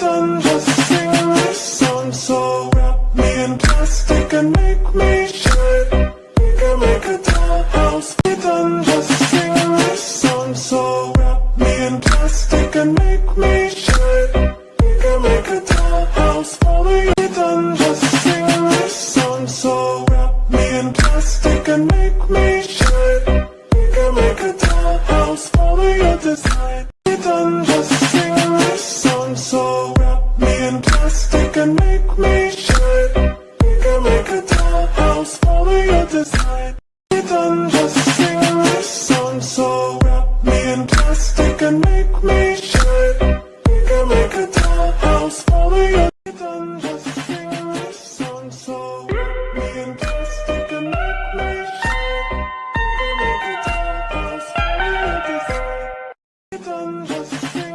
done just sing this song So wrap me in plastic and make me shine. We can make a dollhouse We done just sing this song So wrap me in plastic and make me shine. We can make a dollhouse Follow you done just sing this song So wrap me in plastic and make me shine. We can make a dollhouse Follow your design We done fantastic and make me shine We can make a dollhouse, follow your design We done just sing this song, so wrap me in plastic and make me shine We can make a dollhouse, follow your design just sing this song, so wrap me in plastic and make me shine We can make a dollhouse, follow your design We done just sing